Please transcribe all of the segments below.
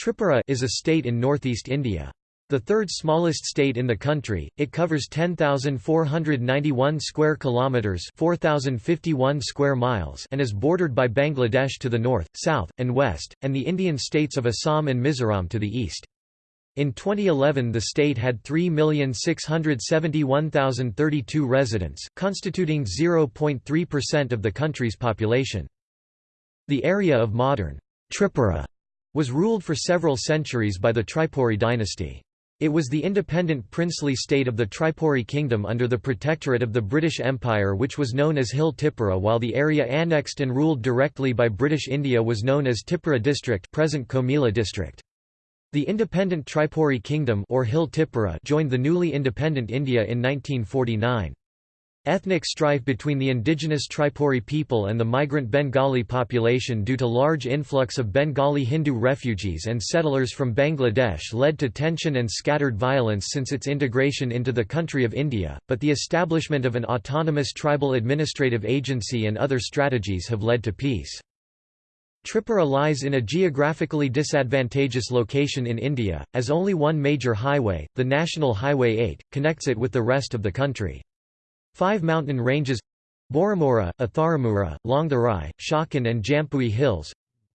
Tripura is a state in northeast India. The third smallest state in the country, it covers 10,491 square kilometers, 4,051 square miles, and is bordered by Bangladesh to the north, south, and west, and the Indian states of Assam and Mizoram to the east. In 2011 the state had 3,671,032 residents, constituting 0.3% of the country's population. The area of modern Tripura was ruled for several centuries by the Tripuri dynasty. It was the independent princely state of the Tripuri kingdom under the protectorate of the British Empire which was known as Hill Tipura while the area annexed and ruled directly by British India was known as Tipura district present Comilla district. The independent Tripuri kingdom or Hill Tipura joined the newly independent India in 1949. Ethnic strife between the indigenous Tripuri people and the migrant Bengali population due to large influx of Bengali Hindu refugees and settlers from Bangladesh led to tension and scattered violence since its integration into the country of India, but the establishment of an autonomous tribal administrative agency and other strategies have led to peace. Tripura lies in a geographically disadvantageous location in India, as only one major highway, the National Highway 8, connects it with the rest of the country. Five mountain ranges Borumora, Atharamura, Longtharai, Shakhan and Jampui hills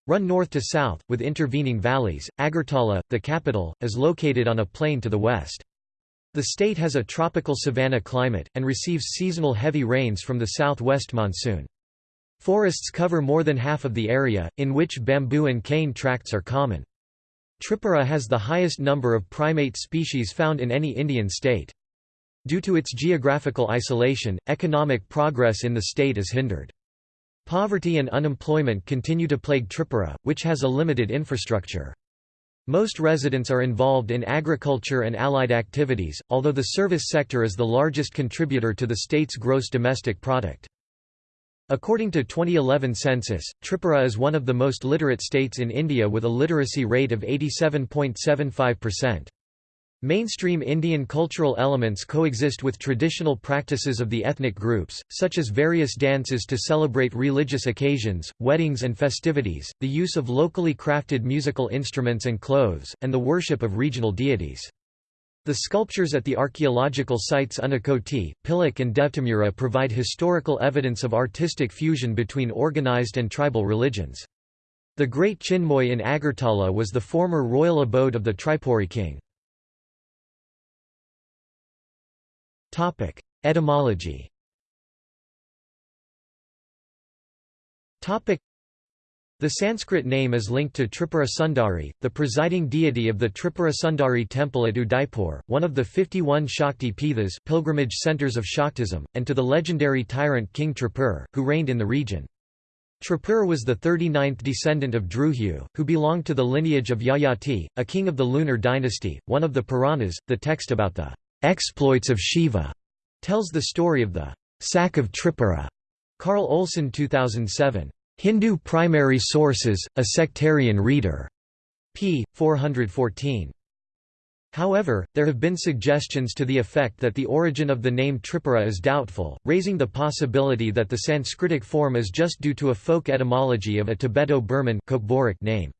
run north to south, with intervening valleys. Agartala, the capital, is located on a plain to the west. The state has a tropical savanna climate, and receives seasonal heavy rains from the southwest monsoon. Forests cover more than half of the area, in which bamboo and cane tracts are common. Tripura has the highest number of primate species found in any Indian state. Due to its geographical isolation, economic progress in the state is hindered. Poverty and unemployment continue to plague Tripura, which has a limited infrastructure. Most residents are involved in agriculture and allied activities, although the service sector is the largest contributor to the state's gross domestic product. According to 2011 census, Tripura is one of the most literate states in India with a literacy rate of 87.75%. Mainstream Indian cultural elements coexist with traditional practices of the ethnic groups, such as various dances to celebrate religious occasions, weddings and festivities, the use of locally crafted musical instruments and clothes, and the worship of regional deities. The sculptures at the archaeological sites Unakoti, Pilak and Devtamura provide historical evidence of artistic fusion between organized and tribal religions. The Great Chinmoy in Agartala was the former royal abode of the Tripuri king. Etymology the Sanskrit name is linked to Tripura Sundari, the presiding deity of the Tripura Sundari temple at Udaipur, one of the 51 Shakti Pithas pilgrimage centers of Shaktism, and to the legendary tyrant King Tripur, who reigned in the region. Tripur was the 39th descendant of Druhyu, who belonged to the lineage of Yayati, a king of the lunar dynasty. One of the Puranas, the text about the Exploits of Shiva tells the story of the sack of Tripura. Carl Olson 2007. Hindu Primary Sources, A Sectarian Reader. p. 414. However, there have been suggestions to the effect that the origin of the name Tripura is doubtful, raising the possibility that the Sanskritic form is just due to a folk etymology of a Tibeto-Burman name.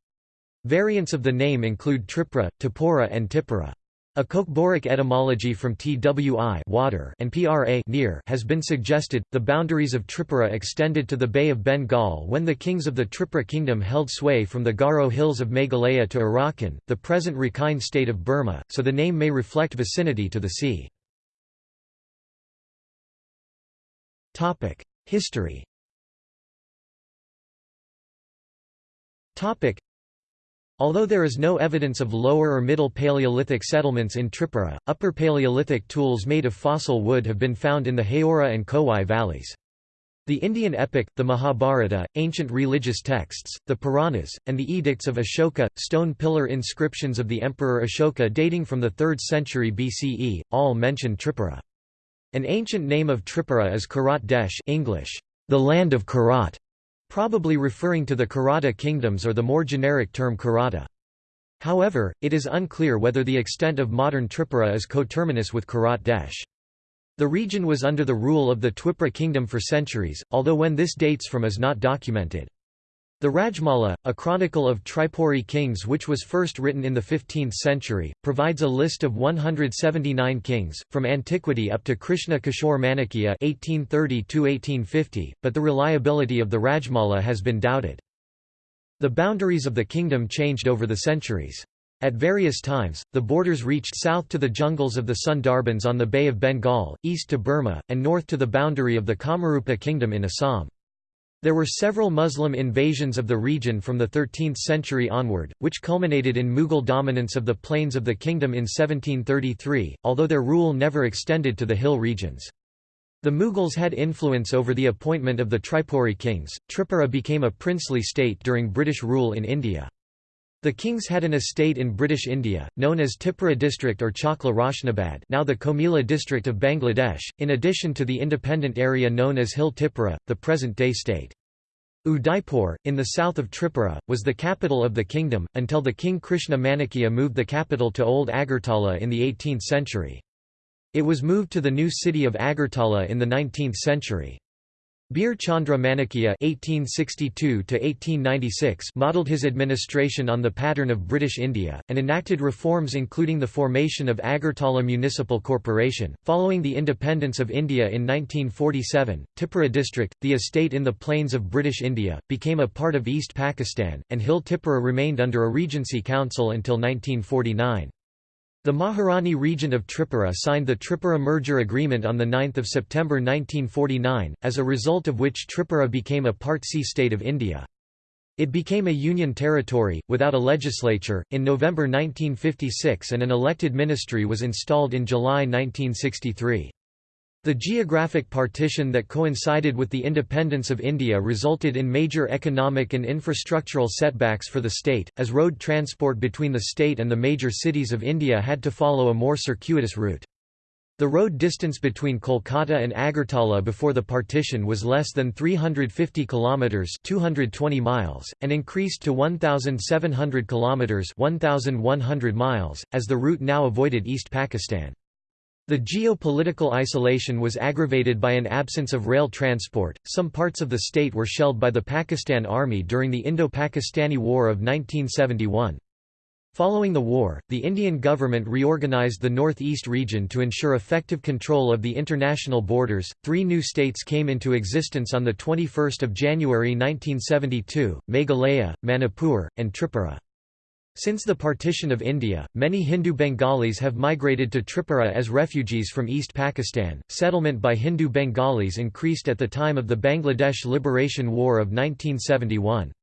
Variants of the name include Tripura, Tipura and Tipura. A Kokborok etymology from Twi water and pra near has been suggested. The boundaries of Tripura extended to the Bay of Bengal when the kings of the Tripura kingdom held sway from the Garo hills of Meghalaya to Arakan, the present Rakhine state of Burma, so the name may reflect vicinity to the sea. Topic: History. Topic: Although there is no evidence of Lower or Middle Paleolithic settlements in Tripura, Upper Paleolithic tools made of fossil wood have been found in the Haora and Kowai valleys. The Indian epic, the Mahabharata, ancient religious texts, the Puranas, and the edicts of Ashoka, stone pillar inscriptions of the Emperor Ashoka dating from the 3rd century BCE, all mention Tripura. An ancient name of Tripura is Kirat Desh English, the land of Kirat, probably referring to the Kirata kingdoms or the more generic term Kirata. However, it is unclear whether the extent of modern Tripura is coterminous with Kirat Desh. The region was under the rule of the Twipra kingdom for centuries, although when this dates from is not documented. The Rajmala, a chronicle of Tripuri kings which was first written in the 15th century, provides a list of 179 kings, from antiquity up to Krishna Kishore Manikya 1830 but the reliability of the Rajmala has been doubted. The boundaries of the kingdom changed over the centuries. At various times, the borders reached south to the jungles of the Sundarbans on the Bay of Bengal, east to Burma, and north to the boundary of the Kamarupa kingdom in Assam. There were several Muslim invasions of the region from the 13th century onward, which culminated in Mughal dominance of the plains of the kingdom in 1733, although their rule never extended to the hill regions. The Mughals had influence over the appointment of the Tripuri kings. Tripura became a princely state during British rule in India. The kings had an estate in British India, known as Tipura district or Chakla Roshnabad now the Comilla district of Bangladesh, in addition to the independent area known as Hill Tipura, the present-day state. Udaipur, in the south of Tripura, was the capital of the kingdom, until the king Krishna Manikya moved the capital to Old Agartala in the 18th century. It was moved to the new city of Agartala in the 19th century. Bir Chandra Manikya (1862–1896) modelled his administration on the pattern of British India and enacted reforms including the formation of Agartala Municipal Corporation. Following the independence of India in 1947, Tipura district, the estate in the plains of British India, became a part of East Pakistan, and Hill Tipura remained under a regency council until 1949. The Maharani Regent of Tripura signed the Tripura Merger Agreement on 9 September 1949, as a result of which Tripura became a Part C state of India. It became a union territory, without a legislature, in November 1956 and an elected ministry was installed in July 1963. The geographic partition that coincided with the independence of India resulted in major economic and infrastructural setbacks for the state, as road transport between the state and the major cities of India had to follow a more circuitous route. The road distance between Kolkata and Agartala before the partition was less than 350 kilometers (220 miles) and increased to 1700 kilometers (1100 miles) as the route now avoided East Pakistan. The geopolitical isolation was aggravated by an absence of rail transport. Some parts of the state were shelled by the Pakistan Army during the Indo-Pakistani War of 1971. Following the war, the Indian government reorganized the northeast region to ensure effective control of the international borders. Three new states came into existence on the 21st of January 1972: Meghalaya, Manipur, and Tripura. Since the partition of India, many Hindu Bengalis have migrated to Tripura as refugees from East Pakistan. Settlement by Hindu Bengalis increased at the time of the Bangladesh Liberation War of 1971.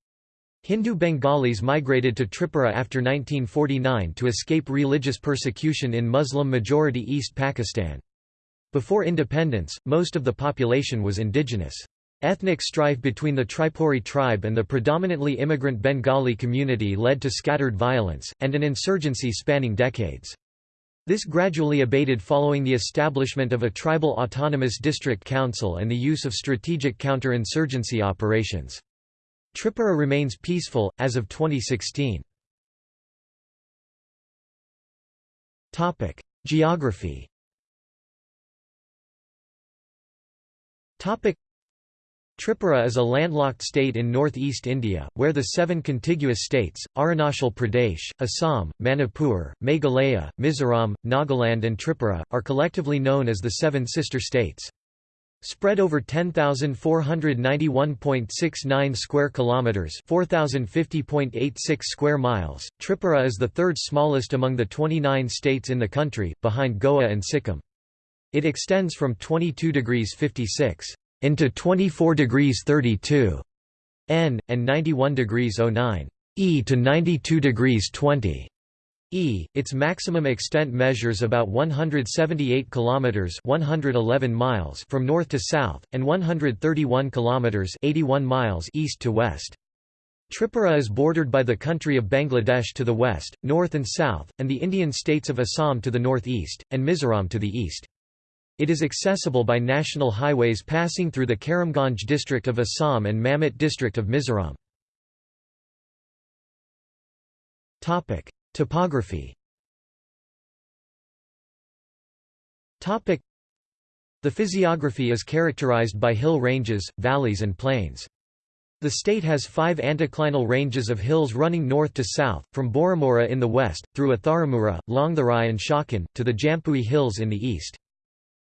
Hindu Bengalis migrated to Tripura after 1949 to escape religious persecution in Muslim-majority East Pakistan. Before independence, most of the population was indigenous. Ethnic strife between the Tripuri tribe and the predominantly immigrant Bengali community led to scattered violence, and an insurgency spanning decades. This gradually abated following the establishment of a tribal autonomous district council and the use of strategic counter-insurgency operations. Tripura remains peaceful, as of 2016. Geography Tripura is a landlocked state in northeast India, where the seven contiguous states, Arunachal Pradesh, Assam, Manipur, Meghalaya, Mizoram, Nagaland and Tripura, are collectively known as the Seven Sister States. Spread over 10,491.69 square kilometers, 4050.86 square miles, Tripura is the third smallest among the 29 states in the country, behind Goa and Sikkim. It extends from 22 degrees 56 into 24 degrees 32 N, and 91 degrees 09 E to 92 degrees 20 E. Its maximum extent measures about 178 kilometers (111 miles) from north to south and 131 kilometers (81 miles) east to west. Tripura is bordered by the country of Bangladesh to the west, north and south, and the Indian states of Assam to the northeast and Mizoram to the east. It is accessible by national highways passing through the Karimganj district of Assam and Mamit district of Mizoram. Topography The physiography is characterized by hill ranges, valleys and plains. The state has five anticlinal ranges of hills running north to south, from Boromora in the west, through Atharamura, Longtharai and Shakhan, to the Jampui Hills in the east.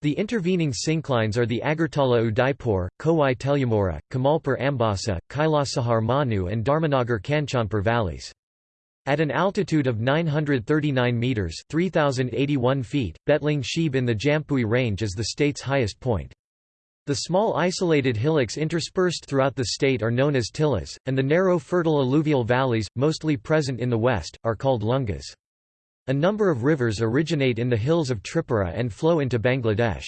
The intervening synclines are the Agartala Udaipur, Kowai Telyamura, Kamalpur Ambasa, Kailasahar Manu and Dharmanagar Kanchanpur valleys. At an altitude of 939 metres 3,081 feet, Betling Shebe in the Jampui Range is the state's highest point. The small isolated hillocks interspersed throughout the state are known as tillas, and the narrow fertile alluvial valleys, mostly present in the west, are called lungas. A number of rivers originate in the hills of Tripura and flow into Bangladesh.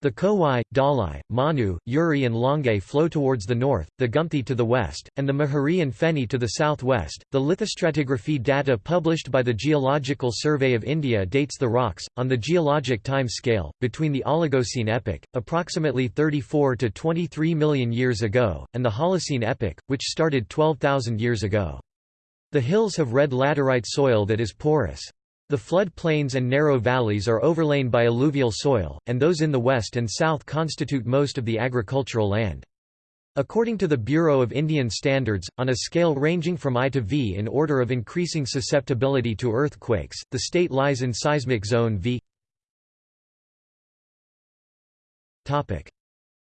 The Kowai, Dalai, Manu, Uri and Longay flow towards the north, the Gumthi to the west, and the Mahari and Feni to the southwest. The lithostratigraphy data published by the Geological Survey of India dates the rocks, on the geologic time scale, between the Oligocene epoch, approximately 34 to 23 million years ago, and the Holocene epoch, which started 12,000 years ago. The hills have red laterite soil that is porous. The flood plains and narrow valleys are overlain by alluvial soil, and those in the west and south constitute most of the agricultural land. According to the Bureau of Indian Standards, on a scale ranging from I to V in order of increasing susceptibility to earthquakes, the state lies in seismic zone V.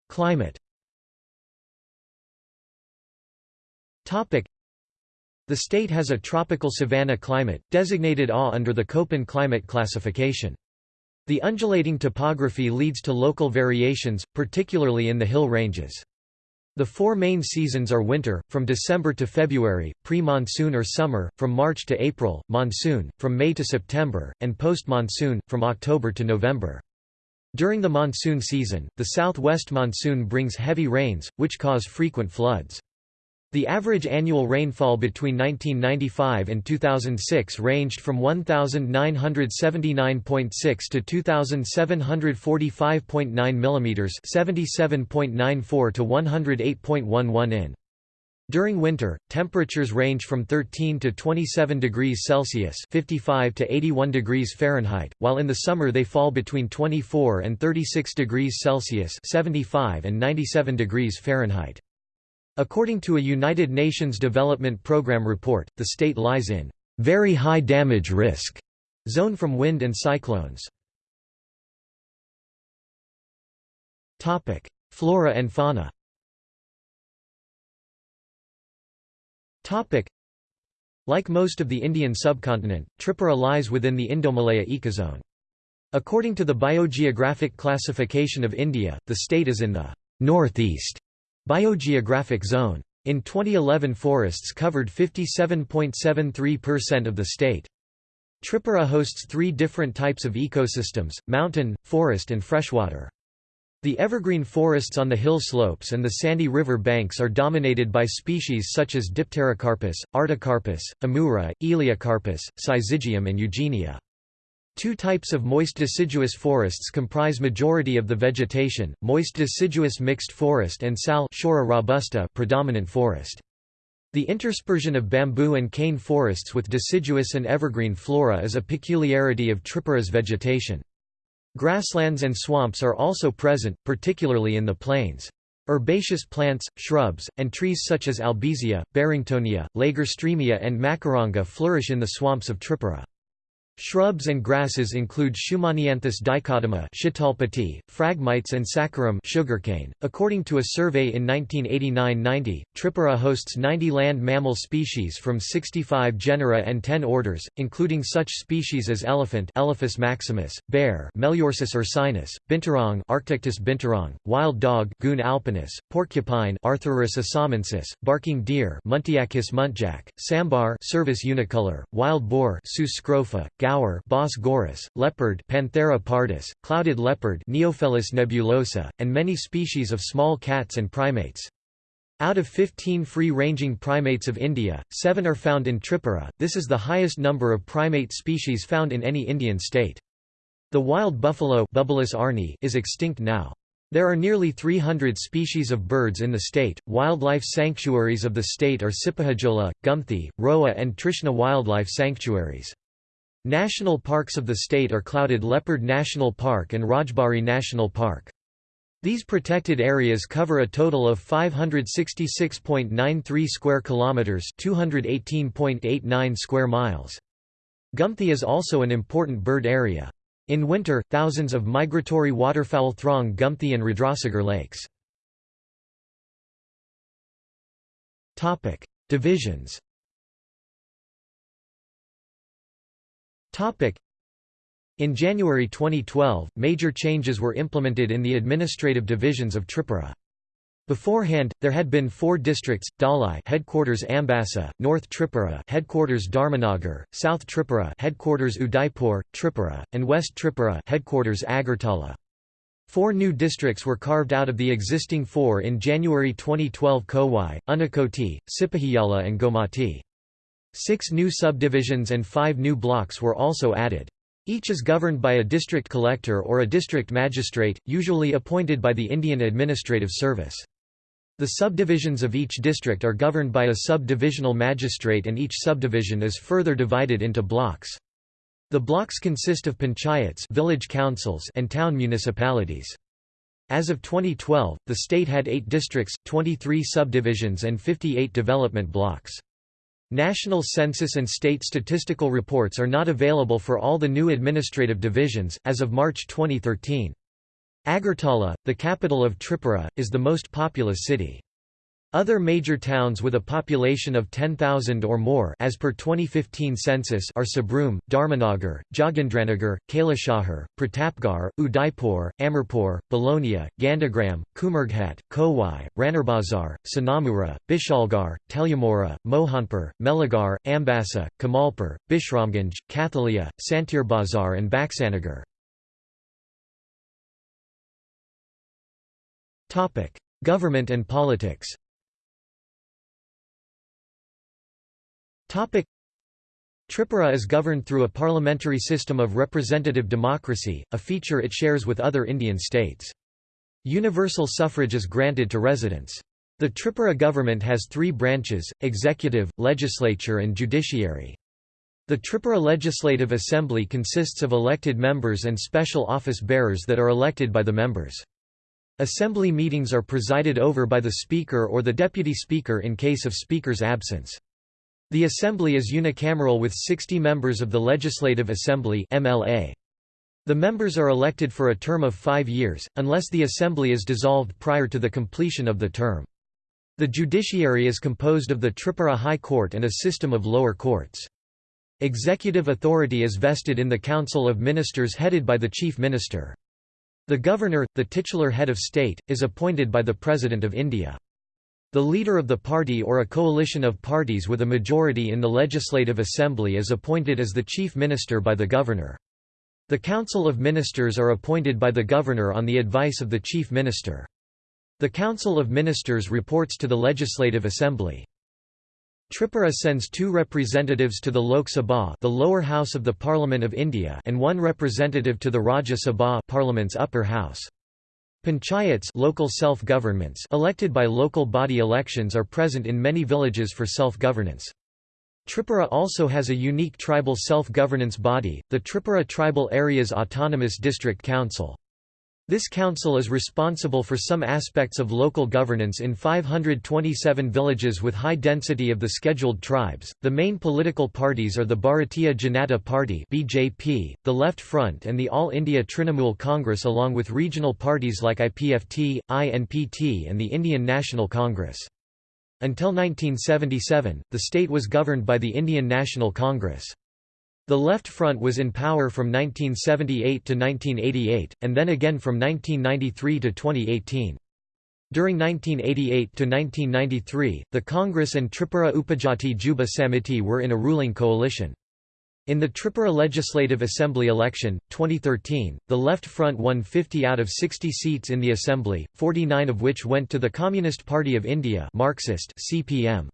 Climate the state has a tropical savanna climate, designated AW under the Köppen climate classification. The undulating topography leads to local variations, particularly in the hill ranges. The four main seasons are winter, from December to February, pre-monsoon or summer, from March to April, monsoon, from May to September, and post-monsoon, from October to November. During the monsoon season, the southwest monsoon brings heavy rains, which cause frequent floods. The average annual rainfall between 1995 and 2006 ranged from 1979.6 to 2745.9 mm, 77.94 to 108.11 in. During winter, temperatures range from 13 to 27 degrees Celsius (55 to 81 degrees Fahrenheit), while in the summer they fall between 24 and 36 degrees Celsius (75 and 97 degrees Fahrenheit). According to a United Nations Development Programme report, the state lies in very high damage risk zone from wind and cyclones. Topic: Flora and fauna. Topic: Like most of the Indian subcontinent, Tripura lies within the Indomalaya ecozone. According to the Biogeographic Classification of India, the state is in the northeast Biogeographic zone. In 2011 forests covered 57.73% of the state. Tripura hosts three different types of ecosystems, mountain, forest and freshwater. The evergreen forests on the hill slopes and the sandy river banks are dominated by species such as Dipterocarpus, Artocarpus, Amura, Elaeocarpus, Syzygium and Eugenia. Two types of moist deciduous forests comprise majority of the vegetation, moist deciduous mixed forest and sal robusta predominant forest. The interspersion of bamboo and cane forests with deciduous and evergreen flora is a peculiarity of Tripura's vegetation. Grasslands and swamps are also present, particularly in the plains. Herbaceous plants, shrubs, and trees such as albizia, barringtonia, lagerstroemia and macaranga flourish in the swamps of Tripura. Shrubs and grasses include Schumanianthus dichotoma Shitalpati, Phragmites and Saccharum sugarcane. .According to a survey in 1989–90, Tripura hosts 90 land mammal species from 65 genera and 10 orders, including such species as elephant Elephas maximus, bear Melursus ursinus, binturong Arctictis binturong, wild dog Cuon alpinus, porcupine Atherurus assamensis, barking deer Muntiacus muntjac, sambar Cervus unicolor, wild boar Sus scrofa, gaur Bos gaurus, leopard Panthera pardus, clouded leopard Neofelis nebulosa, and many species of small cats and primates. Out of 15 free-ranging primates of India, seven are found in Tripura, this is the highest number of primate species found in any Indian state. The wild buffalo is extinct now. There are nearly 300 species of birds in the state. Wildlife sanctuaries of the state are Sipahajola, Gumthi, Roa, and Trishna wildlife sanctuaries. National parks of the state are Clouded Leopard National Park and Rajbari National Park. These protected areas cover a total of 566.93 square kilometers, 218.89 square miles. Gumthi is also an important bird area. In winter, thousands of migratory waterfowl throng Gumthi and Rudrasagar lakes. Topic: Divisions. Topic: in January 2012, major changes were implemented in the administrative divisions of Tripura. Beforehand, there had been four districts: Dhalai headquarters Ambassa, North Tripura headquarters Dharmanagar, South Tripura headquarters Udaipur, Tripura, and West Tripura headquarters Agartala. Four new districts were carved out of the existing four in January 2012 Kowai, Unakoti, Sipahiyala and Gomati. Six new subdivisions and five new blocks were also added. Each is governed by a district collector or a district magistrate, usually appointed by the Indian Administrative Service. The subdivisions of each district are governed by a sub-divisional magistrate and each subdivision is further divided into blocks. The blocks consist of panchayats village councils and town municipalities. As of 2012, the state had 8 districts, 23 subdivisions and 58 development blocks. National census and state statistical reports are not available for all the new administrative divisions, as of March 2013. Agartala, the capital of Tripura, is the most populous city. Other major towns with a population of 10,000 or more as per 2015 census are Sabroom, Dharmanagar, Jogindranagar, Kailashahar, Pratapgarh, Udaipur, Amarpur, Balonia, Gandagram, Kumarghat, Kowai, Ranarbazar, Sonamura, Bishalgarh, Telyamura, Mohanpur, Melaghar, Ambassa, Kamalpur, Bishramganj, Kathalia, Santirbazar and Baksanagar. Government and politics Tripura is governed through a parliamentary system of representative democracy, a feature it shares with other Indian states. Universal suffrage is granted to residents. The Tripura government has three branches, executive, legislature and judiciary. The Tripura Legislative Assembly consists of elected members and special office bearers that are elected by the members. Assembly meetings are presided over by the Speaker or the Deputy Speaker in case of Speaker's absence. The Assembly is unicameral with 60 members of the Legislative Assembly MLA. The members are elected for a term of five years, unless the Assembly is dissolved prior to the completion of the term. The judiciary is composed of the Tripura High Court and a system of lower courts. Executive authority is vested in the Council of Ministers headed by the Chief Minister. The Governor, the titular head of state, is appointed by the President of India. The leader of the party or a coalition of parties with a majority in the Legislative Assembly is appointed as the Chief Minister by the Governor. The Council of Ministers are appointed by the Governor on the advice of the Chief Minister. The Council of Ministers reports to the Legislative Assembly. Tripura sends two representatives to the Lok Sabha the lower house of the Parliament of India and one representative to the Rajya Sabha Parliament's upper house. Panchayats local self-governments elected by local body elections are present in many villages for self-governance. Tripura also has a unique tribal self-governance body, the Tripura Tribal Areas Autonomous District Council. This council is responsible for some aspects of local governance in 527 villages with high density of the scheduled tribes. The main political parties are the Bharatiya Janata Party (BJP), the Left Front, and the All India Trinamool Congress, along with regional parties like IPFT, INPT, and the Indian National Congress. Until 1977, the state was governed by the Indian National Congress. The Left Front was in power from 1978 to 1988, and then again from 1993 to 2018. During 1988 to 1993, the Congress and Tripura Upajati Juba Samiti were in a ruling coalition. In the Tripura Legislative Assembly election, 2013, the Left Front won 50 out of 60 seats in the Assembly, 49 of which went to the Communist Party of India Marxist CPM.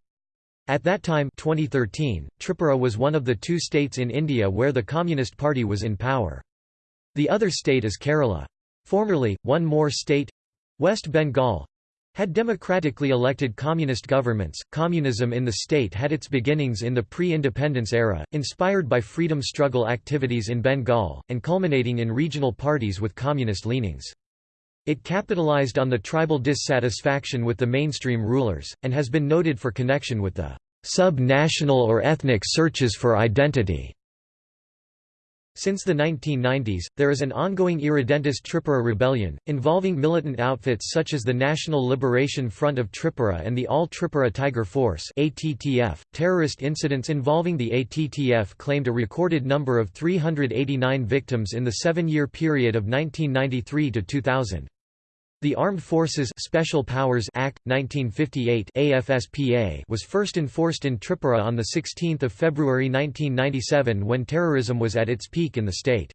At that time 2013, Tripura was one of the two states in India where the Communist Party was in power. The other state is Kerala. Formerly, one more state—West Bengal, had democratically elected communist governments. Communism in the state had its beginnings in the pre independence era, inspired by freedom struggle activities in Bengal, and culminating in regional parties with communist leanings. It capitalized on the tribal dissatisfaction with the mainstream rulers, and has been noted for connection with the sub-national or ethnic searches for identity. Since the 1990s, there is an ongoing irredentist Tripura rebellion, involving militant outfits such as the National Liberation Front of Tripura and the All Tripura Tiger Force (ATTF). Terrorist incidents involving the ATTF claimed a recorded number of 389 victims in the seven-year period of 1993 to 2000. The Armed Forces Special Powers Act 1958 AFSPA was first enforced in Tripura on the 16th of February 1997 when terrorism was at its peak in the state.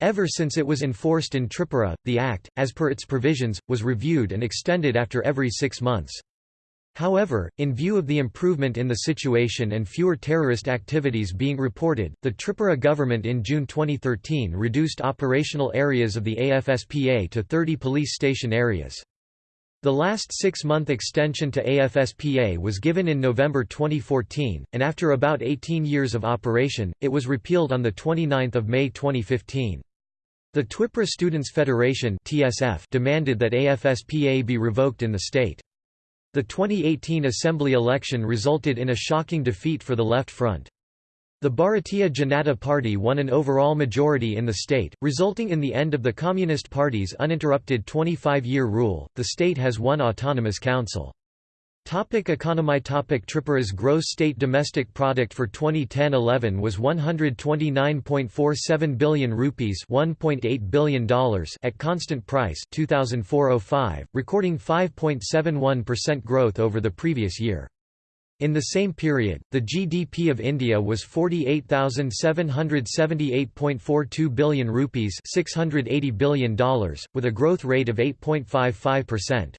Ever since it was enforced in Tripura, the act, as per its provisions, was reviewed and extended after every 6 months. However, in view of the improvement in the situation and fewer terrorist activities being reported, the Tripura government in June 2013 reduced operational areas of the AFSPA to 30 police station areas. The last six-month extension to AFSPA was given in November 2014, and after about 18 years of operation, it was repealed on 29 May 2015. The Twipra Students' Federation demanded that AFSPA be revoked in the state. The 2018 assembly election resulted in a shocking defeat for the Left Front. The Bharatiya Janata Party won an overall majority in the state, resulting in the end of the Communist Party's uninterrupted 25-year rule. The state has one autonomous council. Topic economy Topic Tripura's gross state domestic product for 2010-11 was 129.47 billion rupees $1.8 billion at constant price 2004-05, recording 5.71% growth over the previous year. In the same period, the GDP of India was 48,778.42 billion rupees $680 billion, with a growth rate of 8.55%.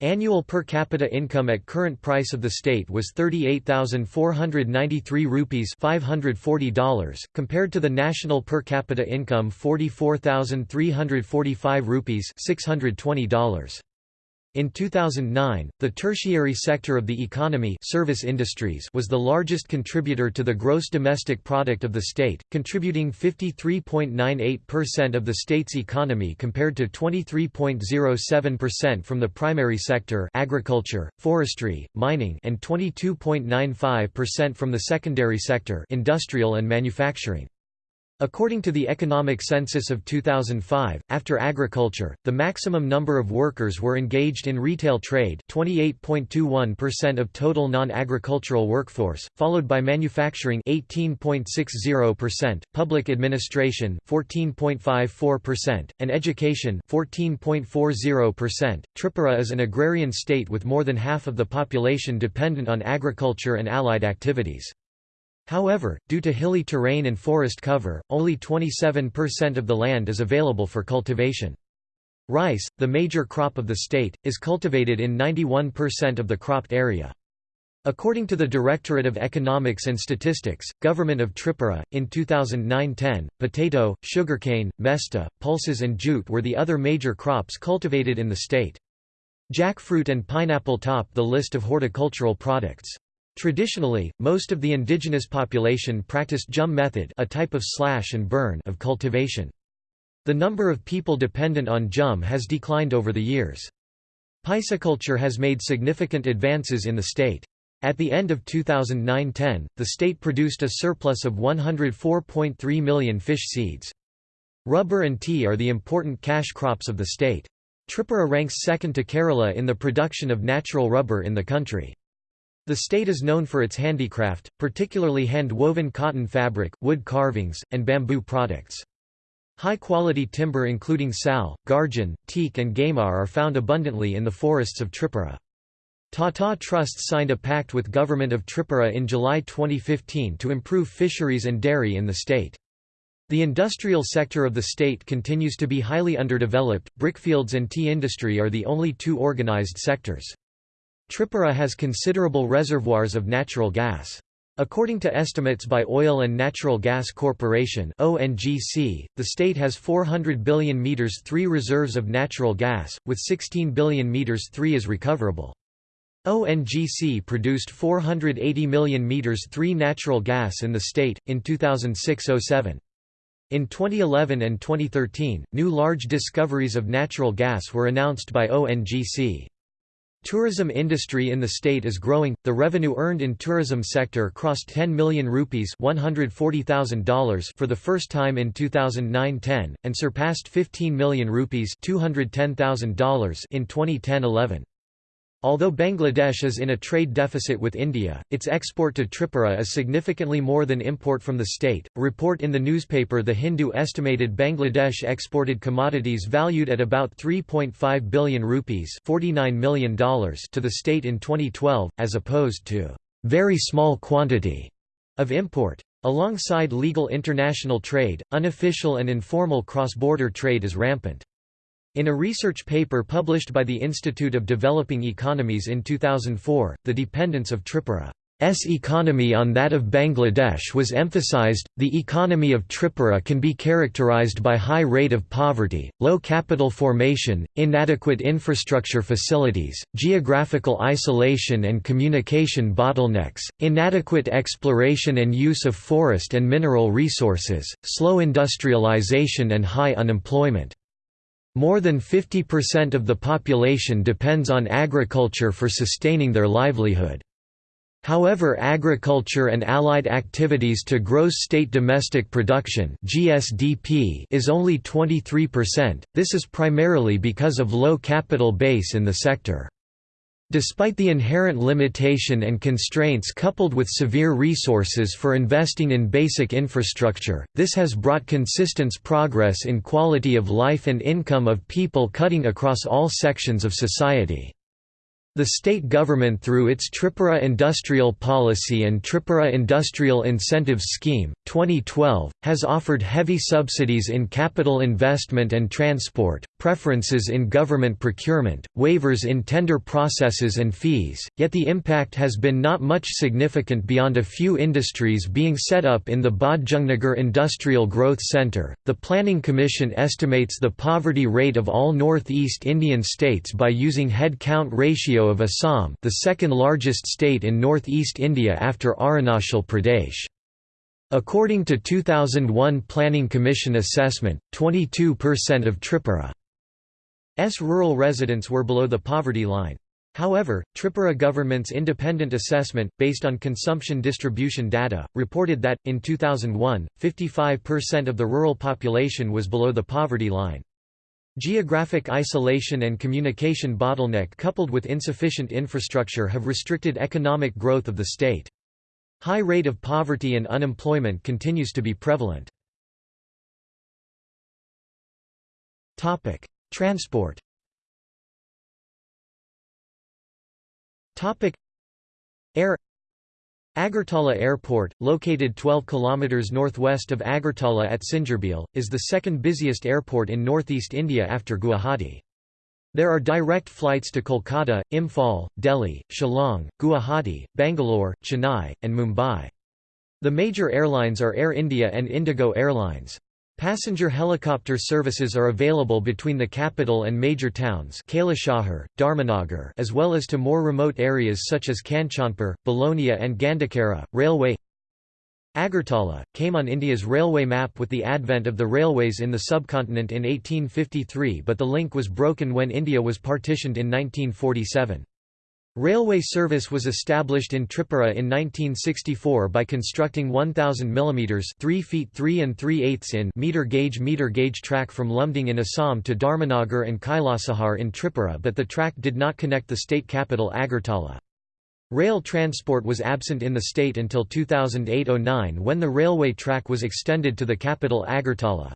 Annual per capita income at current price of the state was 38,493 rupees $540, compared to the national per capita income 44,345 rupees $620. In 2009, the tertiary sector of the economy service industries was the largest contributor to the gross domestic product of the state, contributing 53.98% of the state's economy compared to 23.07% from the primary sector agriculture, forestry, mining and 22.95% from the secondary sector industrial and manufacturing. According to the economic census of 2005, after agriculture, the maximum number of workers were engaged in retail trade 28.21% of total non-agricultural workforce, followed by manufacturing 18.60%, public administration 14.54%, and education 14.40%. Tripura is an agrarian state with more than half of the population dependent on agriculture and allied activities. However, due to hilly terrain and forest cover, only 27% of the land is available for cultivation. Rice, the major crop of the state, is cultivated in 91% of the cropped area. According to the Directorate of Economics and Statistics, Government of Tripura, in 2009–10, potato, sugarcane, mesta, pulses and jute were the other major crops cultivated in the state. Jackfruit and pineapple top the list of horticultural products. Traditionally, most of the indigenous population practiced jhum method a type of slash and burn of cultivation. The number of people dependent on jhum has declined over the years. Pisciculture has made significant advances in the state. At the end of 2009–10, the state produced a surplus of 104.3 million fish seeds. Rubber and tea are the important cash crops of the state. Tripura ranks second to Kerala in the production of natural rubber in the country. The state is known for its handicraft, particularly hand-woven cotton fabric, wood carvings, and bamboo products. High-quality timber including sal, garjan, teak and gamar are found abundantly in the forests of Tripura. Tata Trusts signed a pact with Government of Tripura in July 2015 to improve fisheries and dairy in the state. The industrial sector of the state continues to be highly underdeveloped, brickfields and tea industry are the only two organized sectors. Tripura has considerable reservoirs of natural gas. According to estimates by Oil and Natural Gas Corporation (ONGC), the state has 400 billion meters 3 reserves of natural gas, with 16 billion meters 3 is recoverable. ONGC produced 480 million meters 3 natural gas in the state in 2006-07. In 2011 and 2013, new large discoveries of natural gas were announced by ONGC. Tourism industry in the state is growing. The revenue earned in tourism sector crossed 10 million rupees $140,000 for the first time in 2009-10 and surpassed 15 million rupees $210,000 in 2010-11. Although Bangladesh is in a trade deficit with India, its export to Tripura is significantly more than import from the state. A report in the newspaper The Hindu estimated Bangladesh exported commodities valued at about 3.5 billion rupees $49 million to the state in 2012, as opposed to very small quantity of import. Alongside legal international trade, unofficial and informal cross-border trade is rampant. In a research paper published by the Institute of Developing Economies in 2004, the dependence of Tripura's economy on that of Bangladesh was emphasized. The economy of Tripura can be characterized by high rate of poverty, low capital formation, inadequate infrastructure facilities, geographical isolation and communication bottlenecks, inadequate exploration and use of forest and mineral resources, slow industrialization and high unemployment. More than 50% of the population depends on agriculture for sustaining their livelihood. However agriculture and allied activities to gross state domestic production GSDP is only 23%, this is primarily because of low capital base in the sector. Despite the inherent limitation and constraints coupled with severe resources for investing in basic infrastructure, this has brought consistent progress in quality of life and income of people cutting across all sections of society. The state government through its Tripura Industrial Policy and Tripura Industrial Incentive Scheme, 2012, has offered heavy subsidies in capital investment and transport, preferences in government procurement, waivers in tender processes and fees, yet the impact has been not much significant beyond a few industries being set up in the Bodhjungnagar Industrial Growth Centre. The Planning Commission estimates the poverty rate of all northeast Indian states by using head count ratio of Assam the second largest state in northeast India after Arunachal Pradesh. According to 2001 Planning Commission assessment, 22% of Tripura's rural residents were below the poverty line. However, Tripura government's independent assessment, based on consumption distribution data, reported that, in 2001, 55% of the rural population was below the poverty line. Geographic isolation and communication bottleneck coupled with insufficient infrastructure have restricted economic growth of the state. High rate of poverty and unemployment continues to be prevalent. Topic: Transport Topic: Air Agartala Airport, located 12 km northwest of Agartala at Singerbhil, is the second busiest airport in northeast India after Guwahati. There are direct flights to Kolkata, Imphal, Delhi, Shillong, Guwahati, Bangalore, Chennai, and Mumbai. The major airlines are Air India and Indigo Airlines. Passenger helicopter services are available between the capital and major towns Kailasahar, Dharmanagar as well as to more remote areas such as Kanchanpur, Balonia and Gandakara. Railway Agartala, came on India's railway map with the advent of the railways in the subcontinent in 1853 but the link was broken when India was partitioned in 1947. Railway service was established in Tripura in 1964 by constructing 1000 mm 3 feet 3 and 3 eighths in meter gauge meter gauge track from Lumding in Assam to Dharmanagar and Kailasahar in Tripura but the track did not connect the state capital Agartala. Rail transport was absent in the state until 2008–09 when the railway track was extended to the capital Agartala.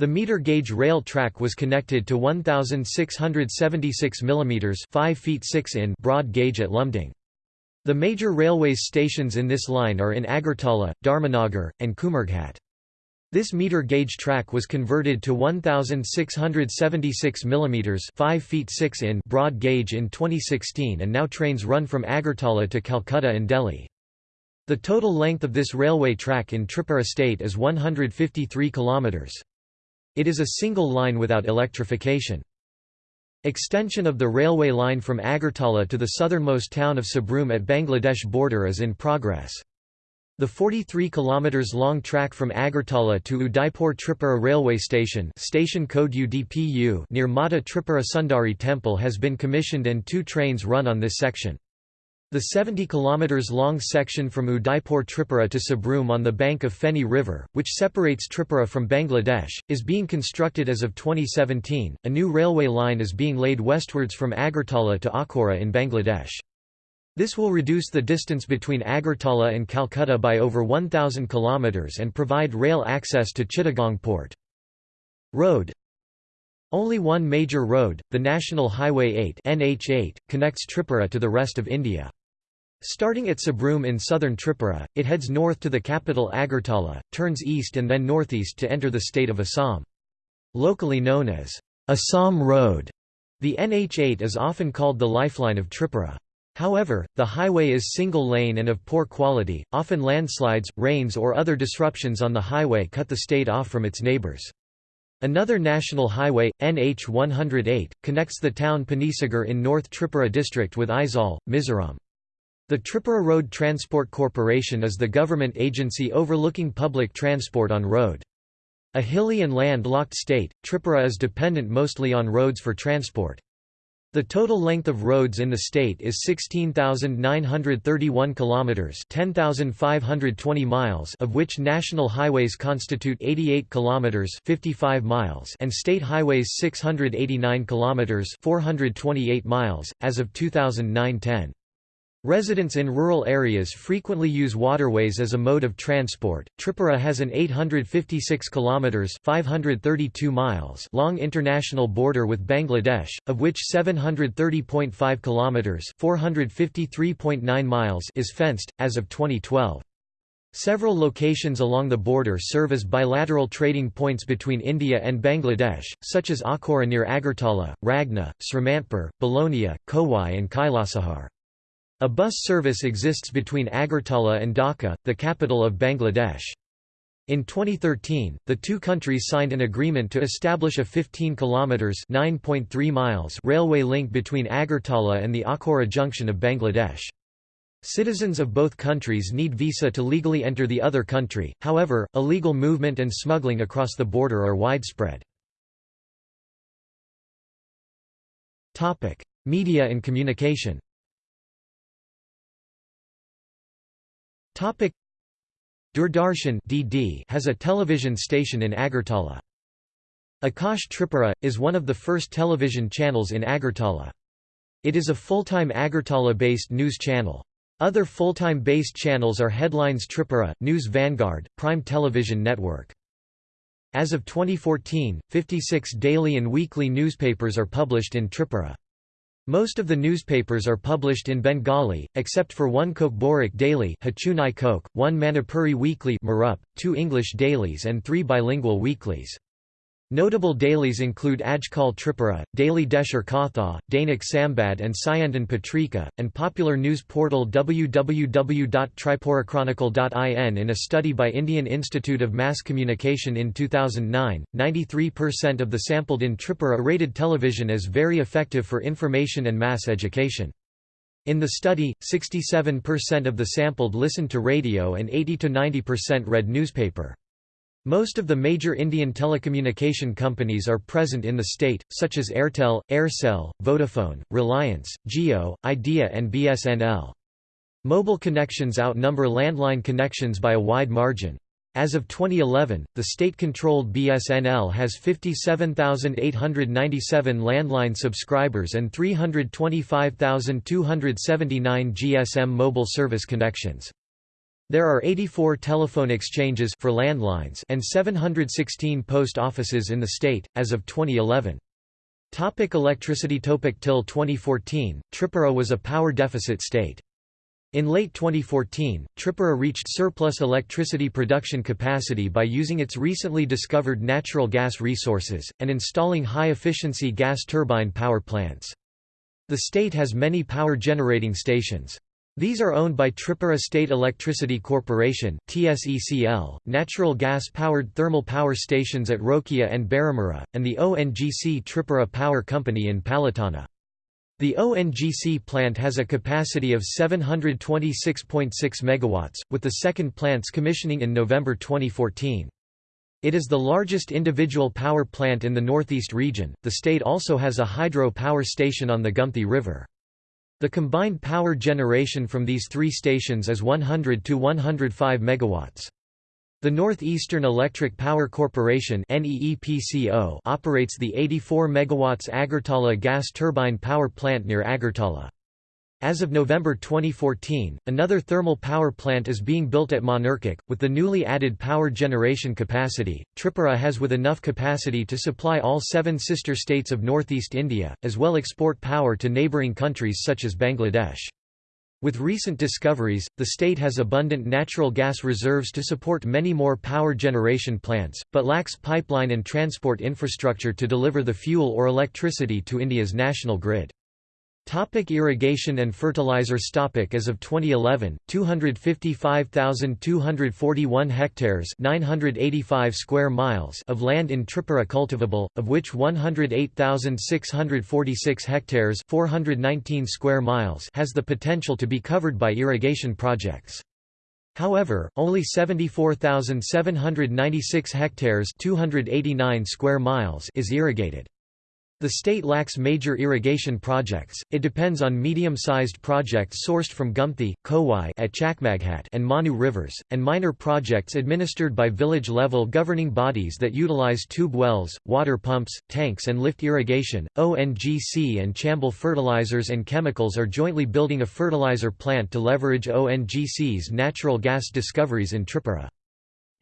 The meter gauge rail track was connected to 1676 mm 5 feet 6 in broad gauge at Lumding. The major railways stations in this line are in Agartala, Dharmanagar, and Kumarghat. This meter gauge track was converted to 1676 mm 5 feet 6 in broad gauge in 2016 and now trains run from Agartala to Calcutta and Delhi. The total length of this railway track in Tripura state is 153 kilometers. It is a single line without electrification. Extension of the railway line from Agartala to the southernmost town of Sabroom at Bangladesh border is in progress. The 43 km long track from Agartala to Udaipur Tripura railway station station code UDPU near Mata Tripura Sundari temple has been commissioned and two trains run on this section. The 70 km long section from Udaipur Tripura to Sabroom on the bank of Feni River, which separates Tripura from Bangladesh, is being constructed as of 2017. A new railway line is being laid westwards from Agartala to Akhaura in Bangladesh. This will reduce the distance between Agartala and Calcutta by over 1,000 km and provide rail access to Chittagong port. Road Only one major road, the National Highway 8 NH8, connects Tripura to the rest of India. Starting at Sabroom in southern Tripura, it heads north to the capital Agartala, turns east and then northeast to enter the state of Assam. Locally known as Assam Road, the NH8 is often called the lifeline of Tripura. However, the highway is single-lane and of poor quality, often landslides, rains or other disruptions on the highway cut the state off from its neighbours. Another national highway, NH 108, connects the town Panisagar in North Tripura district with Aizawl, Mizoram. The Tripura Road Transport Corporation is the government agency overlooking public transport on road. A hilly and land-locked state, Tripura is dependent mostly on roads for transport. The total length of roads in the state is 16,931 kilometers, 10,520 miles, of which national highways constitute 88 kilometers, 55 miles, and state highways 689 kilometers, 428 miles as of 2009-10. Residents in rural areas frequently use waterways as a mode of transport. Tripura has an 856 kilometers (532 miles) long international border with Bangladesh, of which 730.5 kilometers (453.9 miles) is fenced as of 2012. Several locations along the border serve as bilateral trading points between India and Bangladesh, such as Akhaura near Agartala, Ragna, Srimantpur, Belonia, Khowai and Kailasahar. A bus service exists between Agartala and Dhaka, the capital of Bangladesh. In 2013, the two countries signed an agreement to establish a 15 kilometers (9.3 miles) railway link between Agartala and the Akhaura junction of Bangladesh. Citizens of both countries need visa to legally enter the other country, however, illegal movement and smuggling across the border are widespread. Topic: Media and communication Doordarshan (DD) has a television station in Agartala. Akash Tripura is one of the first television channels in Agartala. It is a full-time Agartala-based news channel. Other full-time based channels are Headlines Tripura, News Vanguard, Prime Television Network. As of 2014, 56 daily and weekly newspapers are published in Tripura. Most of the newspapers are published in Bengali, except for one Kokborok daily Kok, one Manipuri weekly Marup, two English dailies and three bilingual weeklies. Notable dailies include Ajkal Tripura, Daily Desher Katha, Dainik Sambad and Sayantan Patrika, and popular news portal www.tripurachronicle.in. In a study by Indian Institute of Mass Communication in 2009, 93% of the sampled in Tripura rated television as very effective for information and mass education. In the study, 67% of the sampled listened to radio and 80–90% read newspaper. Most of the major Indian telecommunication companies are present in the state, such as Airtel, Aircel, Vodafone, Reliance, Jio, Idea and BSNL. Mobile connections outnumber landline connections by a wide margin. As of 2011, the state-controlled BSNL has 57,897 landline subscribers and 325,279 GSM mobile service connections. There are 84 telephone exchanges for landlines and 716 post offices in the state, as of 2011. Topic electricity Topic Till 2014, Tripura was a power deficit state. In late 2014, Tripura reached surplus electricity production capacity by using its recently discovered natural gas resources, and installing high-efficiency gas turbine power plants. The state has many power generating stations. These are owned by Tripura State Electricity Corporation (TSECL), natural gas-powered thermal power stations at Rokhia and Baramura, and the ONGC Tripura Power Company in Palatana. The ONGC plant has a capacity of 726.6 megawatts, with the second plant's commissioning in November 2014. It is the largest individual power plant in the northeast region. The state also has a hydro power station on the Gumthi River. The combined power generation from these three stations is 100 to 105 megawatts. The Northeastern Electric Power Corporation operates the 84 MW Agartala gas turbine power plant near Agartala. As of November 2014, another thermal power plant is being built at Manurkak. With the newly added power generation capacity, Tripura has with enough capacity to supply all seven sister states of northeast India, as well export power to neighbouring countries such as Bangladesh. With recent discoveries, the state has abundant natural gas reserves to support many more power generation plants, but lacks pipeline and transport infrastructure to deliver the fuel or electricity to India's national grid. Topic irrigation and fertilizers topic As of 2011, 255,241 hectares 985 square miles of land in Tripura cultivable, of which 108,646 hectares 419 square miles has the potential to be covered by irrigation projects. However, only 74,796 hectares 289 square miles is irrigated. The state lacks major irrigation projects, it depends on medium-sized projects sourced from Gumthi, Khowai at Chakmaghat and Manu rivers, and minor projects administered by village-level governing bodies that utilize tube wells, water pumps, tanks and lift irrigation. ONGC and Chambal Fertilizers and Chemicals are jointly building a fertilizer plant to leverage ONGC's natural gas discoveries in Tripura.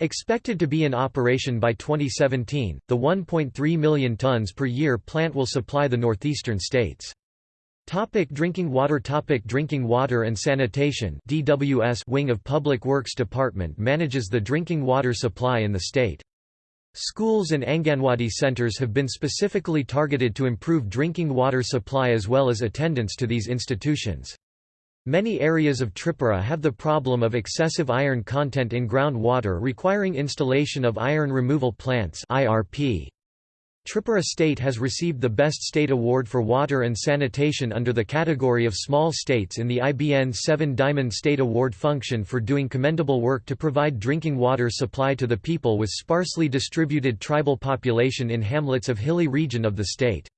Expected to be in operation by 2017, the 1.3 million tons per year plant will supply the northeastern states. Topic drinking water Topic Drinking water and sanitation DWS wing of Public Works Department manages the drinking water supply in the state. Schools and Anganwadi centers have been specifically targeted to improve drinking water supply as well as attendance to these institutions. Many areas of Tripura have the problem of excessive iron content in groundwater requiring installation of iron removal plants IRP. Tripura State has received the Best State Award for Water and Sanitation under the category of Small States in the IBN 7 Diamond State Award function for doing commendable work to provide drinking water supply to the people with sparsely distributed tribal population in hamlets of hilly region of the state.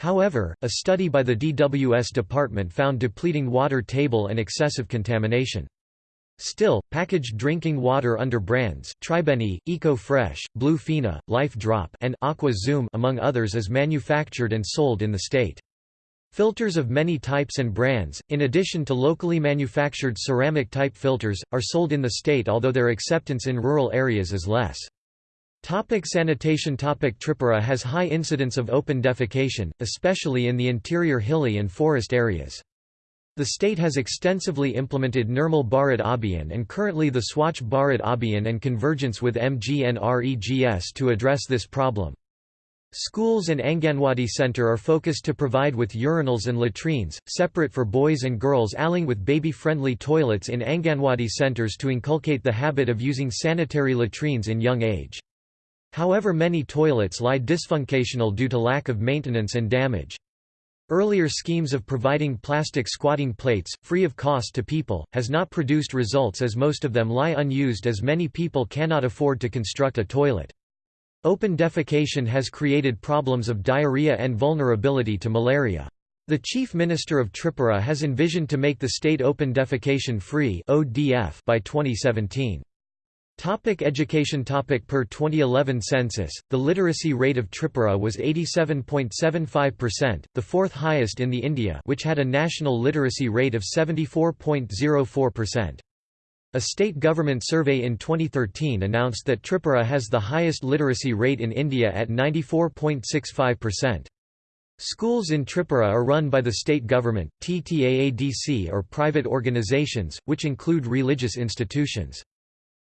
However, a study by the DWS department found depleting water table and excessive contamination. Still, packaged drinking water under brands, Tribeni, Eco Fresh, Blue Fina, Life Drop and Aqua Zoom among others is manufactured and sold in the state. Filters of many types and brands, in addition to locally manufactured ceramic-type filters, are sold in the state although their acceptance in rural areas is less. Topic sanitation Topic Tripura has high incidence of open defecation, especially in the interior hilly and forest areas. The state has extensively implemented Nirmal Bharat Abhiyan and currently the Swachh Bharat Abhiyan and convergence with MGNREGS to address this problem. Schools and Anganwadi Center are focused to provide with urinals and latrines, separate for boys and girls along with baby-friendly toilets in Anganwadi centers to inculcate the habit of using sanitary latrines in young age. However many toilets lie dysfunctional due to lack of maintenance and damage. Earlier schemes of providing plastic squatting plates, free of cost to people, has not produced results as most of them lie unused as many people cannot afford to construct a toilet. Open defecation has created problems of diarrhea and vulnerability to malaria. The Chief Minister of Tripura has envisioned to make the state open defecation free by 2017. Topic education topic Per 2011 census, the literacy rate of Tripura was 87.75%, the fourth highest in the India which had a national literacy rate of 74.04%. A state government survey in 2013 announced that Tripura has the highest literacy rate in India at 94.65%. Schools in Tripura are run by the state government, TTAADC or private organizations, which include religious institutions.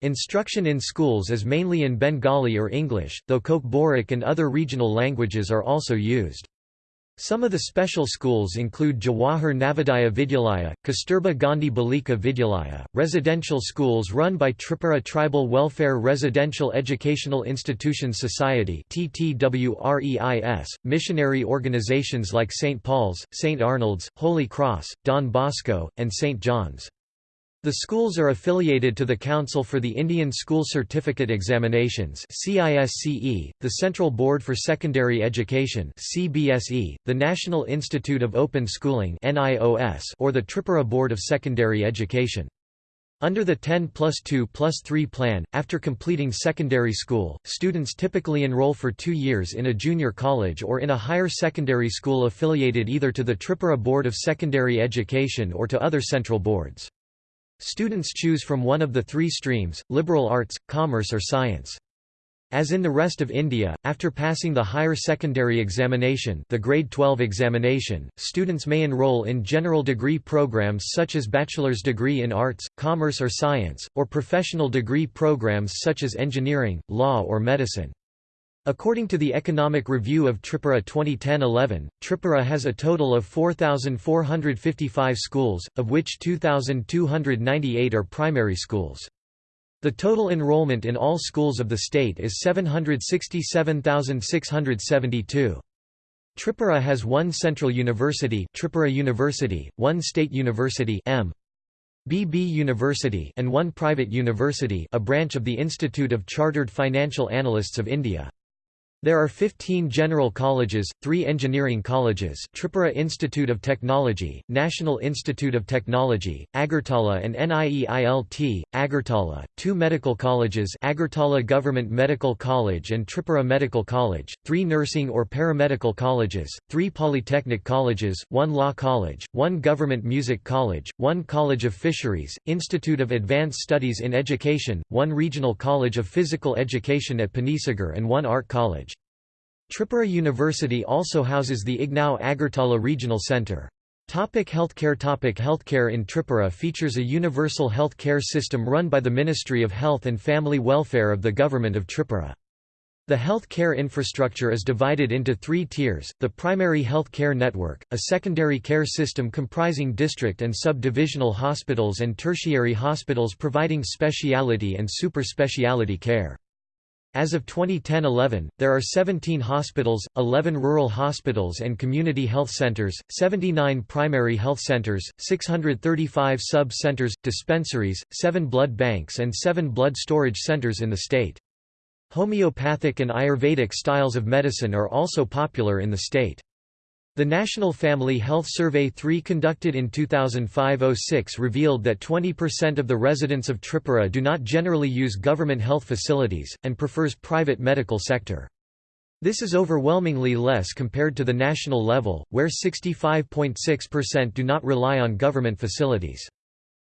Instruction in schools is mainly in Bengali or English, though Kokborok and other regional languages are also used. Some of the special schools include Jawahar Navodaya Vidyalaya, Kasturba Gandhi Balika Vidyalaya, residential schools run by Tripura Tribal Welfare Residential Educational Institutions Society missionary organizations like St. Paul's, St. Arnold's, Holy Cross, Don Bosco, and St. John's. The schools are affiliated to the Council for the Indian School Certificate Examinations CISCE, the Central Board for Secondary Education CBSE, the National Institute of Open Schooling NIOS, or the Tripura Board of Secondary Education. Under the 10 plus 2 plus 3 plan, after completing secondary school, students typically enroll for two years in a junior college or in a higher secondary school affiliated either to the Tripura Board of Secondary Education or to other central boards. Students choose from one of the three streams, liberal arts, commerce or science. As in the rest of India, after passing the higher secondary examination the grade 12 examination, students may enroll in general degree programs such as bachelor's degree in arts, commerce or science, or professional degree programs such as engineering, law or medicine. According to the Economic Review of Tripura 2010-11, Tripura has a total of 4,455 schools, of which 2,298 are primary schools. The total enrollment in all schools of the state is 767,672. Tripura has one central university Tripura University, one state university M. BB University and one private university a branch of the Institute of Chartered Financial Analysts of India. There are 15 general colleges, 3 engineering colleges Tripura Institute of Technology, National Institute of Technology, Agartala and NIELIT, Agartala, 2 medical colleges Agartala Government Medical College and Tripura Medical College, 3 nursing or paramedical colleges, 3 polytechnic colleges, 1 law college, 1 government music college, 1 college of fisheries, Institute of Advanced Studies in Education, 1 regional college of physical education at Panisagar and 1 art college. Tripura University also houses the IGNOU Agartala Regional Centre. Topic healthcare Topic Healthcare in Tripura features a universal health care system run by the Ministry of Health and Family Welfare of the Government of Tripura. The health care infrastructure is divided into three tiers, the primary health care network, a secondary care system comprising district and sub-divisional hospitals and tertiary hospitals providing speciality and super speciality care. As of 2010–11, there are 17 hospitals, 11 rural hospitals and community health centers, 79 primary health centers, 635 sub-centers, dispensaries, 7 blood banks and 7 blood storage centers in the state. Homeopathic and Ayurvedic styles of medicine are also popular in the state. The National Family Health Survey 3 conducted in 2005–06 revealed that 20% of the residents of Tripura do not generally use government health facilities, and prefers private medical sector. This is overwhelmingly less compared to the national level, where 65.6% do not rely on government facilities.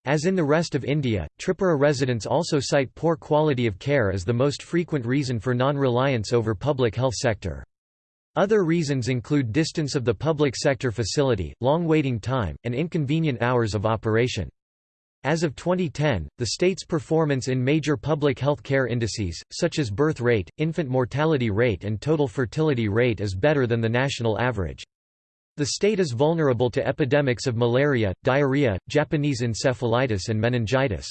As in the rest of India, Tripura residents also cite poor quality of care as the most frequent reason for non-reliance over public health sector. Other reasons include distance of the public sector facility, long waiting time, and inconvenient hours of operation. As of 2010, the state's performance in major public health care indices, such as birth rate, infant mortality rate and total fertility rate is better than the national average. The state is vulnerable to epidemics of malaria, diarrhea, Japanese encephalitis and meningitis.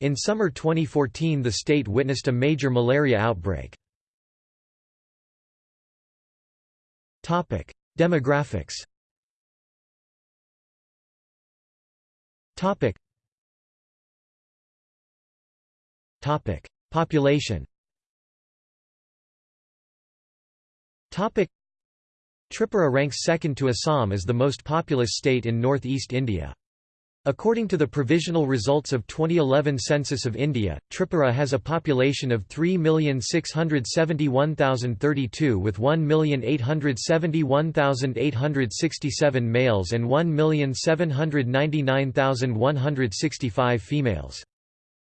In summer 2014 the state witnessed a major malaria outbreak. Topic: Demographics. Topic. Topic: Population. Topic: Tripura ranks second to Assam as the most populous state in northeast India. According to the provisional results of 2011 Census of India, Tripura has a population of 3,671,032 with 1,871,867 males and 1,799,165 females.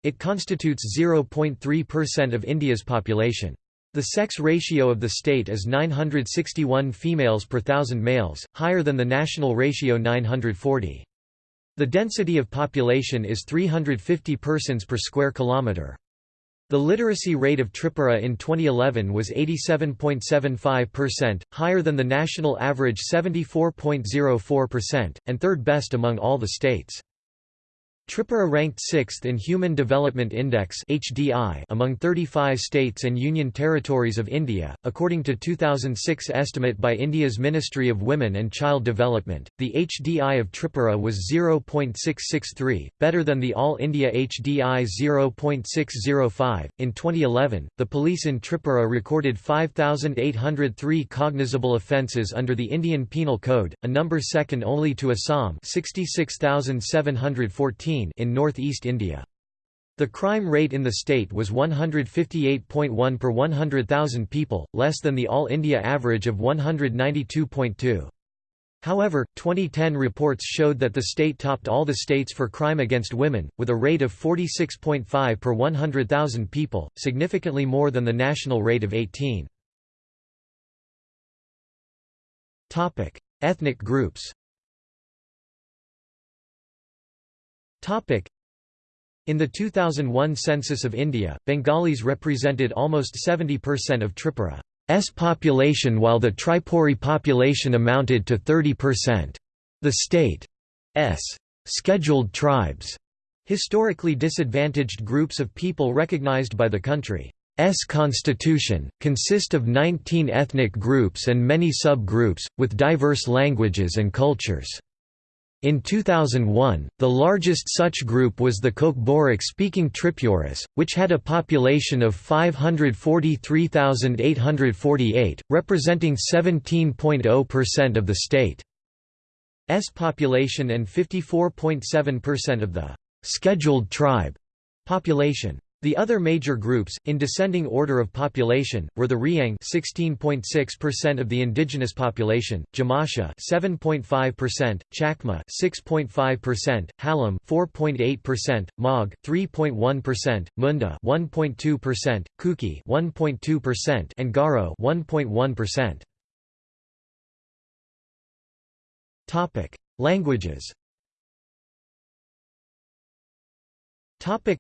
It constitutes 0.3% of India's population. The sex ratio of the state is 961 females per thousand males, higher than the national ratio 940. The density of population is 350 persons per square kilometre. The literacy rate of Tripura in 2011 was 87.75%, higher than the national average 74.04%, and third best among all the states. Tripura ranked 6th in Human Development Index (HDI) among 35 states and union territories of India, according to 2006 estimate by India's Ministry of Women and Child Development. The HDI of Tripura was 0.663, better than the All India HDI 0.605. In 2011, the police in Tripura recorded 5803 cognizable offences under the Indian Penal Code, a number second only to Assam, 66714 in northeast India. The crime rate in the state was 158.1 per 100,000 people, less than the All India average of 192.2. However, 2010 reports showed that the state topped all the states for crime against women, with a rate of 46.5 per 100,000 people, significantly more than the national rate of 18. Ethnic groups In the 2001 census of India, Bengalis represented almost 70% of Tripura's population while the Tripuri population amounted to 30%. The state's scheduled tribes, historically disadvantaged groups of people recognized by the country's constitution, consist of 19 ethnic groups and many sub-groups, with diverse languages and cultures. In 2001, the largest such group was the Kokborok-speaking Tripuris, which had a population of 543,848, representing 17.0% of the state's population and 54.7% of the «scheduled tribe» population. The other major groups, in descending order of population, were the Riang 16.6% of the indigenous population, Jamatia 7.5%, Chakma 6.5%, Halam 4.8%, Mog 3.1%, Munda 1.2%, Kuki 1.2%, and Garo 1.1%. Topic: Languages. Topic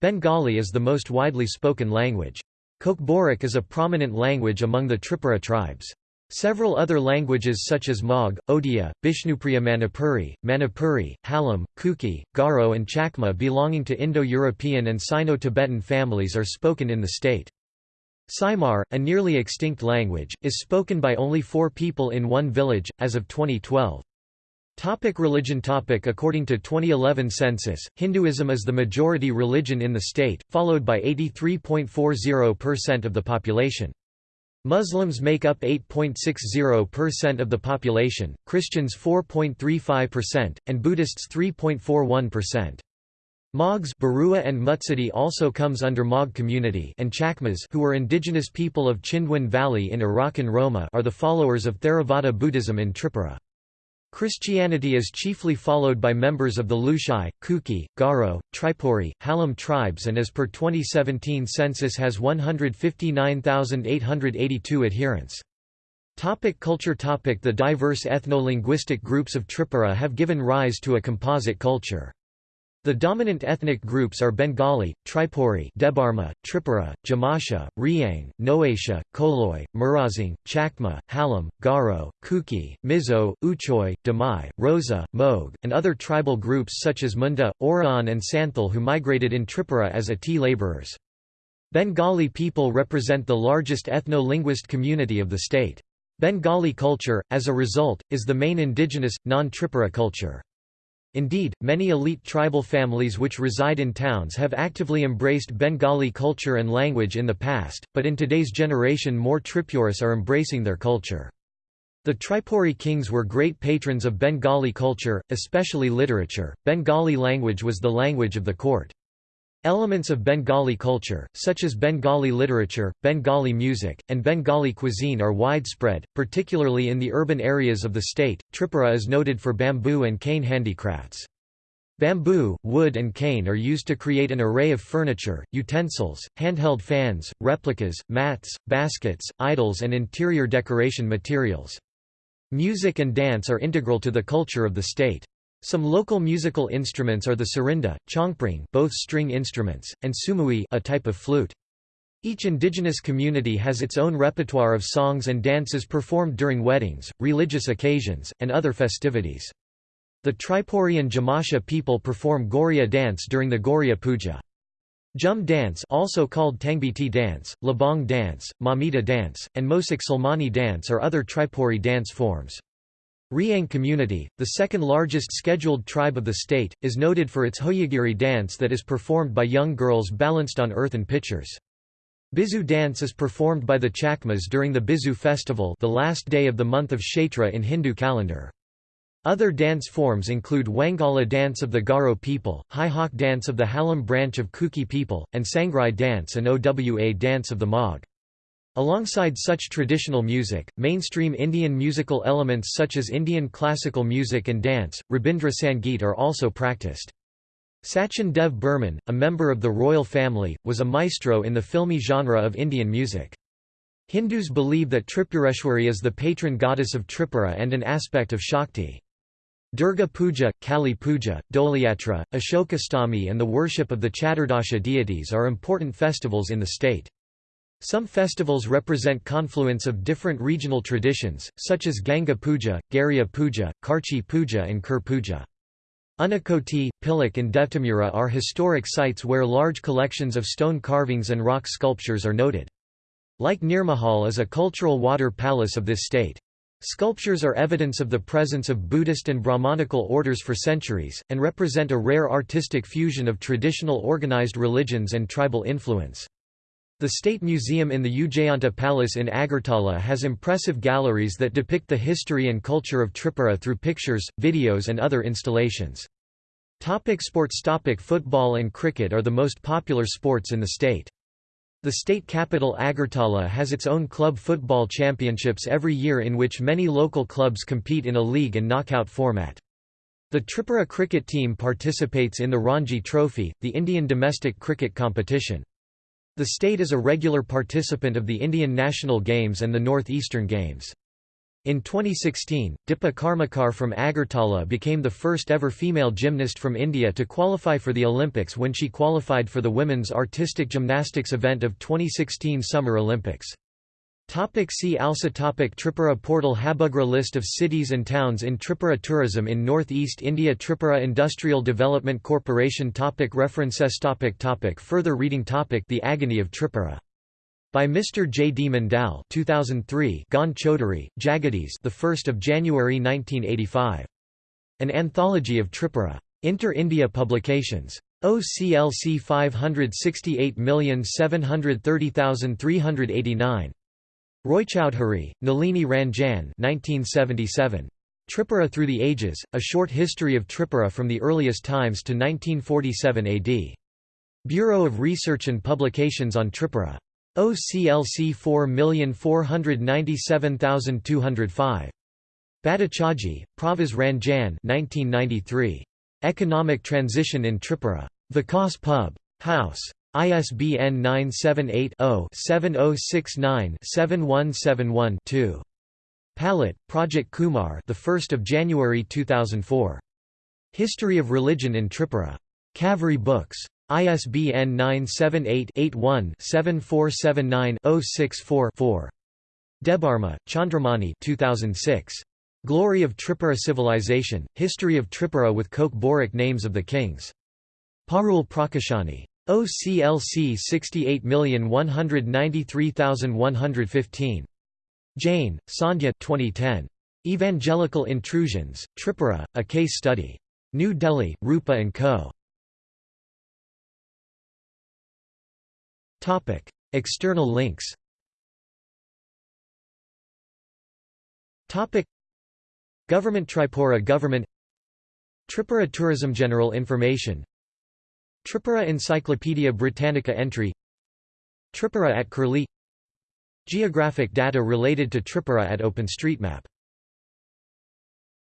Bengali is the most widely spoken language. Kokborok is a prominent language among the Tripura tribes. Several other languages such as Mog, Odia, Bishnupriya Manipuri, Manipuri, Halam, Kuki, Garo and Chakma belonging to Indo-European and Sino-Tibetan families are spoken in the state. Saimar, a nearly extinct language, is spoken by only four people in one village, as of 2012. Topic religion topic According to 2011 census, Hinduism is the majority religion in the state, followed by 83.40% of the population. Muslims make up 8.60% of the population, Christians 4.35%, and Buddhists 3.41%. Mogs Barua and Mutsidi also comes under Mog community and Chakmas who are indigenous people of Chindwin Valley in Arakan Roma are the followers of Theravada Buddhism in Tripura. Christianity is chiefly followed by members of the Lushai, Kuki, Garo, Tripuri, Halam tribes and as per 2017 census has 159,882 adherents. Topic culture topic The diverse ethno-linguistic groups of Tripura have given rise to a composite culture. The dominant ethnic groups are Bengali, Tripuri Debarma, Tripura, Jamatia, Riang, Noatia, Koloi, Murasing, Chakma, Halam, Garo, Kuki, Mizo, Uchoi, Damai, Rosa, Mog, and other tribal groups such as Munda, Oraon and Santhal who migrated in Tripura as Ati labourers. Bengali people represent the largest ethno-linguist community of the state. Bengali culture, as a result, is the main indigenous, non-Tripura culture. Indeed, many elite tribal families which reside in towns have actively embraced Bengali culture and language in the past, but in today's generation more Tripuris are embracing their culture. The Tripuri kings were great patrons of Bengali culture, especially literature. Bengali language was the language of the court. Elements of Bengali culture, such as Bengali literature, Bengali music, and Bengali cuisine are widespread, particularly in the urban areas of the state. Tripura is noted for bamboo and cane handicrafts. Bamboo, wood and cane are used to create an array of furniture, utensils, handheld fans, replicas, mats, baskets, idols and interior decoration materials. Music and dance are integral to the culture of the state. Some local musical instruments are the sarinda, chongpring both string instruments, and sumui a type of flute. Each indigenous community has its own repertoire of songs and dances performed during weddings, religious occasions, and other festivities. The Tripuri and Jamatia people perform Goriya dance during the Goriya Puja. Jhum dance also called Tangbiti dance, Labong dance, Mamita dance, and Mosik Salmani dance are other Tripuri dance forms. Riang community, the second largest scheduled tribe of the state, is noted for its Hojagiri dance that is performed by young girls balanced on earthen pitchers. Bizu dance is performed by the Chakmas during the Bizu festival the last day of the month of Chaitra in Hindu calendar. Other dance forms include Wangala dance of the Garo people, Hawk dance of the Halam branch of Kuki people, and Sangrai dance and Owa dance of the Mog. Alongside such traditional music, mainstream Indian musical elements such as Indian classical music and dance, Rabindra Sangeet are also practiced. Sachin Dev Burman, a member of the royal family, was a maestro in the filmy genre of Indian music. Hindus believe that Tripureshwari is the patron goddess of Tripura and an aspect of Shakti. Durga Puja, Kali Puja, Dolayatra, Ashokastami and the worship of the Chaturdasha deities are important festivals in the state. Some festivals represent confluence of different regional traditions, such as Ganga Puja, Gariya Puja, Kharchi Puja and Kur Puja. Unakoti, Pilak and Devtamura are historic sites where large collections of stone carvings and rock sculptures are noted. Like Nirmahal is a cultural water palace of this state. Sculptures are evidence of the presence of Buddhist and Brahmanical orders for centuries, and represent a rare artistic fusion of traditional organized religions and tribal influence. The State Museum in the Ujjayanta Palace in Agartala has impressive galleries that depict the history and culture of Tripura through pictures, videos and other installations. Topic sports Topic Football and cricket are the most popular sports in the state. The state capital Agartala has its own club football championships every year in which many local clubs compete in a league and knockout format. The Tripura cricket team participates in the Ranji Trophy, the Indian domestic cricket competition. The state is a regular participant of the Indian National Games and the Northeastern Games. In 2016, Dipa Karmakar from Agartala became the first ever female gymnast from India to qualify for the Olympics when she qualified for the women's artistic gymnastics event of 2016 Summer Olympics. Topic see also topic Tripura portal Habugra List of cities and towns in Tripura Tourism in North-East India Tripura Industrial Development Corporation topic References topic topic Further reading topic The Agony of Tripura. By Mr. J. D. Mandal 2003 Gone Chaudhary, Jagadish the 1st of January 1985. An Anthology of Tripura. Inter-India Publications. OCLC 568730389. Roychowdhury, Nalini Ranjan 1977. Tripura Through the Ages, A Short History of Tripura from the Earliest Times to 1947 AD. Bureau of Research and Publications on Tripura. OCLC 4497205. Bhattacharjee, Pravaz Ranjan 1993. Economic Transition in Tripura. Vikas Pub. House. ISBN 978-0-7069-7171-2. Pallat, Project Kumar the 1st of January 2004. History of Religion in Tripura. Kaveri Books. ISBN 978-81-7479-064-4. Debarma, Chandramani 2006. Glory of Tripura Civilization, History of Tripura with Kokborok Names of the Kings. Parul Prakashani. OCLC 68193115. Jain, Sandhya 2010. Evangelical Intrusions, Tripura, A Case Study. New Delhi, Rupa & Co. External links Government Tripura Government Tripura Tourism General Information Tripura Encyclopaedia Britannica entry Tripura at Curlie Geographic data related to Tripura at OpenStreetMap